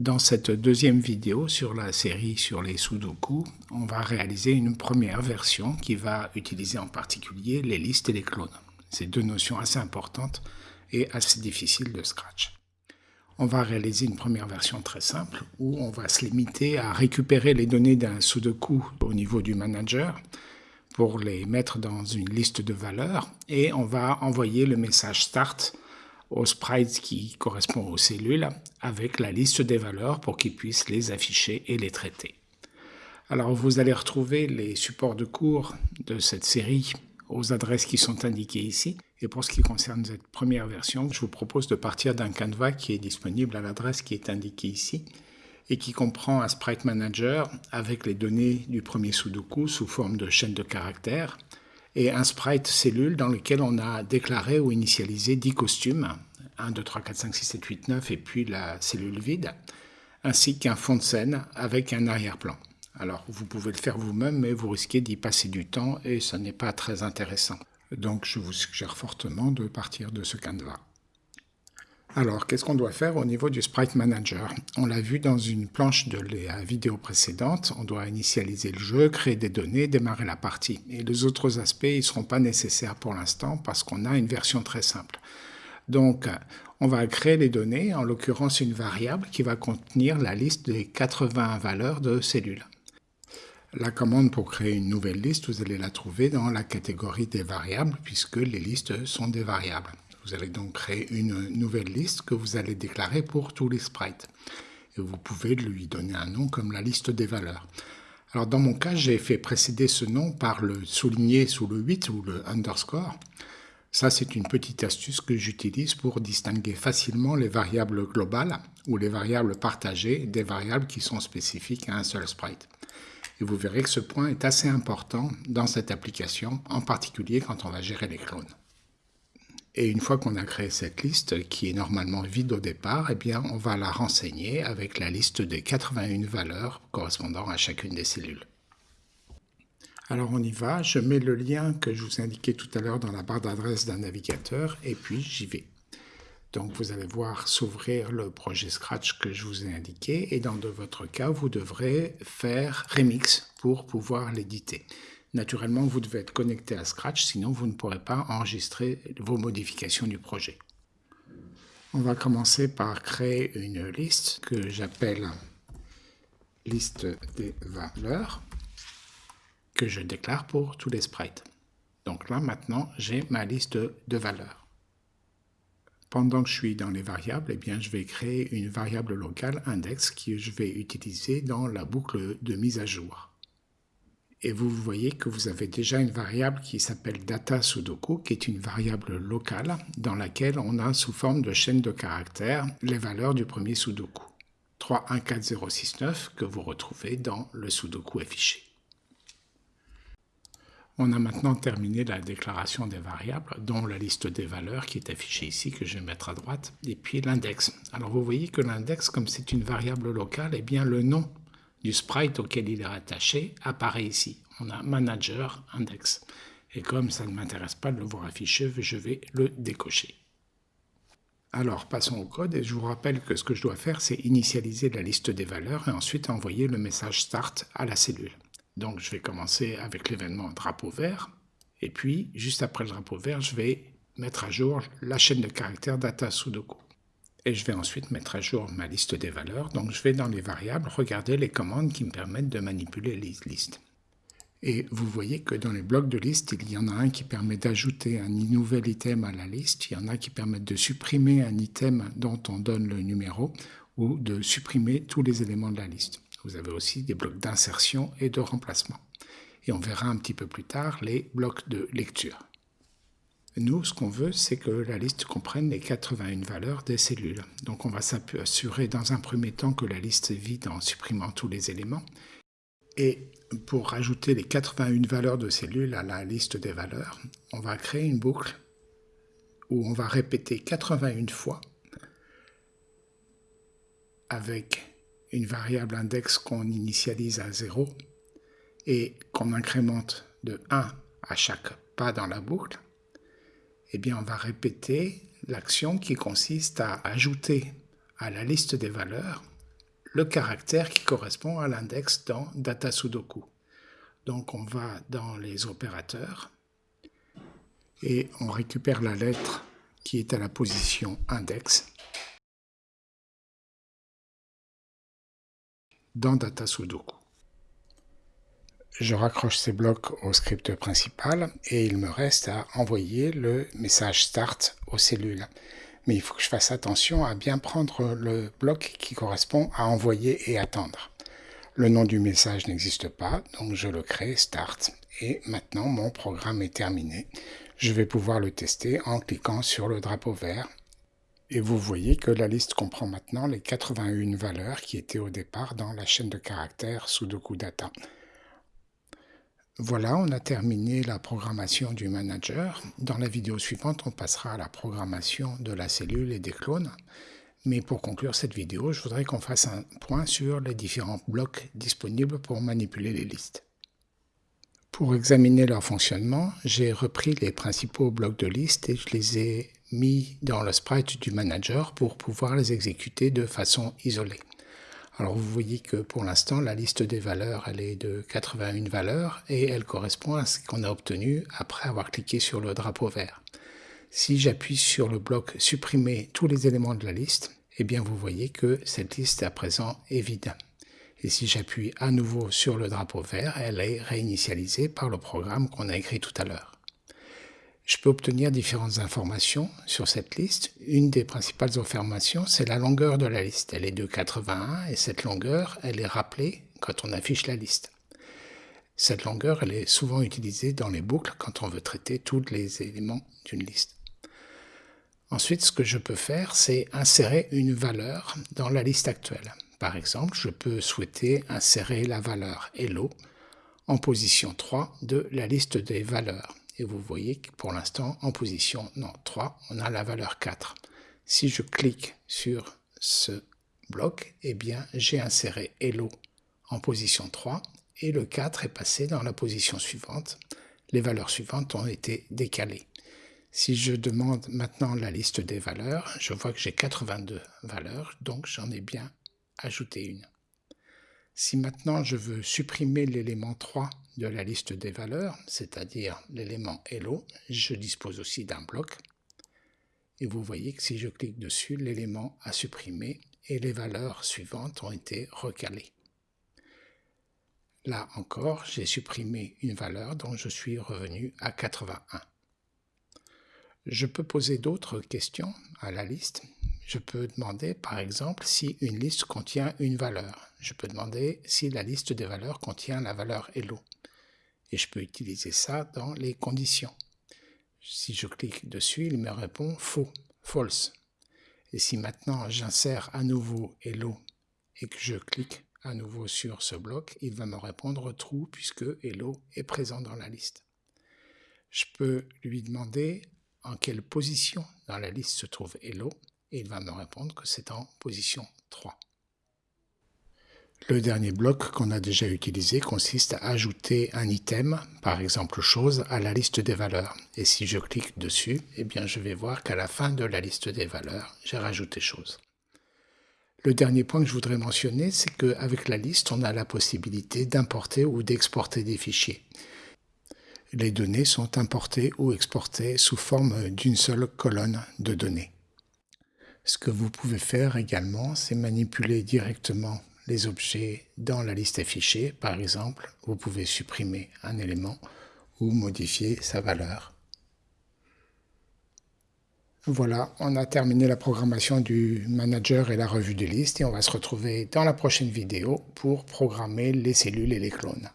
Dans cette deuxième vidéo sur la série sur les Sudoku, on va réaliser une première version qui va utiliser en particulier les listes et les clones. C'est deux notions assez importantes et assez difficiles de Scratch. On va réaliser une première version très simple où on va se limiter à récupérer les données d'un Sudoku au niveau du manager pour les mettre dans une liste de valeurs et on va envoyer le message start au sprite qui correspond aux cellules avec la liste des valeurs pour qu'ils puissent les afficher et les traiter. Alors vous allez retrouver les supports de cours de cette série aux adresses qui sont indiquées ici. Et pour ce qui concerne cette première version, je vous propose de partir d'un canevas qui est disponible à l'adresse qui est indiquée ici et qui comprend un sprite manager avec les données du premier Sudoku sous forme de chaîne de caractères et un sprite cellule dans lequel on a déclaré ou initialisé 10 costumes, 1, 2, 3, 4, 5, 6, 7, 8, 9, et puis la cellule vide, ainsi qu'un fond de scène avec un arrière-plan. Alors, vous pouvez le faire vous-même, mais vous risquez d'y passer du temps et ce n'est pas très intéressant. Donc, je vous suggère fortement de partir de ce canevas. Alors, qu'est-ce qu'on doit faire au niveau du Sprite Manager? On l'a vu dans une planche de la vidéo précédente, on doit initialiser le jeu, créer des données, démarrer la partie. Et les autres aspects, ils ne seront pas nécessaires pour l'instant parce qu'on a une version très simple. Donc, on va créer les données, en l'occurrence une variable qui va contenir la liste des 80 valeurs de cellules. La commande pour créer une nouvelle liste, vous allez la trouver dans la catégorie des variables puisque les listes sont des variables. Vous allez donc créer une nouvelle liste que vous allez déclarer pour tous les sprites. Et vous pouvez lui donner un nom comme la liste des valeurs. Alors dans mon cas, j'ai fait précéder ce nom par le souligné sous le 8 ou le underscore. Ça, c'est une petite astuce que j'utilise pour distinguer facilement les variables globales ou les variables partagées des variables qui sont spécifiques à un seul sprite. Et vous verrez que ce point est assez important dans cette application, en particulier quand on va gérer les clones. Et une fois qu'on a créé cette liste, qui est normalement vide au départ, eh on va la renseigner avec la liste des 81 valeurs correspondant à chacune des cellules. Alors on y va, je mets le lien que je vous ai indiqué tout à l'heure dans la barre d'adresse d'un navigateur, et puis j'y vais. Donc vous allez voir s'ouvrir le projet Scratch que je vous ai indiqué, et dans de votre cas, vous devrez faire Remix pour pouvoir l'éditer. Naturellement, vous devez être connecté à Scratch, sinon vous ne pourrez pas enregistrer vos modifications du projet. On va commencer par créer une liste que j'appelle liste des valeurs que je déclare pour tous les sprites. Donc là, maintenant, j'ai ma liste de valeurs. Pendant que je suis dans les variables, eh bien, je vais créer une variable locale index que je vais utiliser dans la boucle de mise à jour et vous voyez que vous avez déjà une variable qui s'appelle data sudoku, qui est une variable locale dans laquelle on a sous forme de chaîne de caractères les valeurs du premier sudoku. 314069 que vous retrouvez dans le sudoku affiché. On a maintenant terminé la déclaration des variables, dont la liste des valeurs qui est affichée ici, que je vais mettre à droite, et puis l'index. Alors vous voyez que l'index, comme c'est une variable locale, eh bien le nom du sprite auquel il est rattaché apparaît ici. On a manager index. Et comme ça ne m'intéresse pas de le voir affiché, je vais le décocher. Alors, passons au code et je vous rappelle que ce que je dois faire, c'est initialiser la liste des valeurs et ensuite envoyer le message start à la cellule. Donc, je vais commencer avec l'événement drapeau vert et puis, juste après le drapeau vert, je vais mettre à jour la chaîne de caractères data sudoku et je vais ensuite mettre à jour ma liste des valeurs. Donc je vais dans les variables regarder les commandes qui me permettent de manipuler les listes. Et vous voyez que dans les blocs de liste, il y en a un qui permet d'ajouter un nouvel item à la liste, il y en a qui permettent de supprimer un item dont on donne le numéro ou de supprimer tous les éléments de la liste. Vous avez aussi des blocs d'insertion et de remplacement. Et on verra un petit peu plus tard les blocs de lecture. Nous, ce qu'on veut, c'est que la liste comprenne les 81 valeurs des cellules. Donc on va s'assurer dans un premier temps que la liste est vide en supprimant tous les éléments. Et pour rajouter les 81 valeurs de cellules à la liste des valeurs, on va créer une boucle où on va répéter 81 fois avec une variable index qu'on initialise à 0 et qu'on incrémente de 1 à chaque pas dans la boucle eh on va répéter l'action qui consiste à ajouter à la liste des valeurs le caractère qui correspond à l'index dans Data Sudoku. Donc on va dans les opérateurs et on récupère la lettre qui est à la position index dans Data Sudoku. Je raccroche ces blocs au script principal et il me reste à envoyer le message start aux cellules. Mais il faut que je fasse attention à bien prendre le bloc qui correspond à envoyer et attendre. Le nom du message n'existe pas, donc je le crée start. Et maintenant, mon programme est terminé. Je vais pouvoir le tester en cliquant sur le drapeau vert. Et vous voyez que la liste comprend maintenant les 81 valeurs qui étaient au départ dans la chaîne de caractères Sudoku Data. Voilà, on a terminé la programmation du manager. Dans la vidéo suivante, on passera à la programmation de la cellule et des clones. Mais pour conclure cette vidéo, je voudrais qu'on fasse un point sur les différents blocs disponibles pour manipuler les listes. Pour examiner leur fonctionnement, j'ai repris les principaux blocs de liste et je les ai mis dans le sprite du manager pour pouvoir les exécuter de façon isolée. Alors vous voyez que pour l'instant, la liste des valeurs, elle est de 81 valeurs et elle correspond à ce qu'on a obtenu après avoir cliqué sur le drapeau vert. Si j'appuie sur le bloc « Supprimer tous les éléments de la liste », eh bien vous voyez que cette liste à présent est vide. Et si j'appuie à nouveau sur le drapeau vert, elle est réinitialisée par le programme qu'on a écrit tout à l'heure. Je peux obtenir différentes informations sur cette liste. Une des principales informations, c'est la longueur de la liste. Elle est de 81 et cette longueur, elle est rappelée quand on affiche la liste. Cette longueur, elle est souvent utilisée dans les boucles quand on veut traiter tous les éléments d'une liste. Ensuite, ce que je peux faire, c'est insérer une valeur dans la liste actuelle. Par exemple, je peux souhaiter insérer la valeur Hello en position 3 de la liste des valeurs. Vous voyez que pour l'instant, en position non, 3, on a la valeur 4. Si je clique sur ce bloc, eh bien, j'ai inséré Hello en position 3 et le 4 est passé dans la position suivante. Les valeurs suivantes ont été décalées. Si je demande maintenant la liste des valeurs, je vois que j'ai 82 valeurs, donc j'en ai bien ajouté une. Si maintenant je veux supprimer l'élément 3 de la liste des valeurs, c'est-à-dire l'élément Hello, je dispose aussi d'un bloc. Et vous voyez que si je clique dessus, l'élément a supprimé et les valeurs suivantes ont été recalées. Là encore, j'ai supprimé une valeur dont je suis revenu à 81. Je peux poser d'autres questions à la liste. Je peux demander, par exemple, si une liste contient une valeur. Je peux demander si la liste des valeurs contient la valeur hello. Et je peux utiliser ça dans les conditions. Si je clique dessus, il me répond faux, false. Et si maintenant j'insère à nouveau hello et que je clique à nouveau sur ce bloc, il va me répondre true puisque hello est présent dans la liste. Je peux lui demander en quelle position dans la liste se trouve Hello et il va me répondre que c'est en position 3. Le dernier bloc qu'on a déjà utilisé consiste à ajouter un item, par exemple chose, à la liste des valeurs. Et si je clique dessus, eh bien je vais voir qu'à la fin de la liste des valeurs, j'ai rajouté chose. Le dernier point que je voudrais mentionner, c'est qu'avec la liste, on a la possibilité d'importer ou d'exporter des fichiers les données sont importées ou exportées sous forme d'une seule colonne de données. Ce que vous pouvez faire également, c'est manipuler directement les objets dans la liste affichée. Par exemple, vous pouvez supprimer un élément ou modifier sa valeur. Voilà, on a terminé la programmation du manager et la revue des listes et on va se retrouver dans la prochaine vidéo pour programmer les cellules et les clones.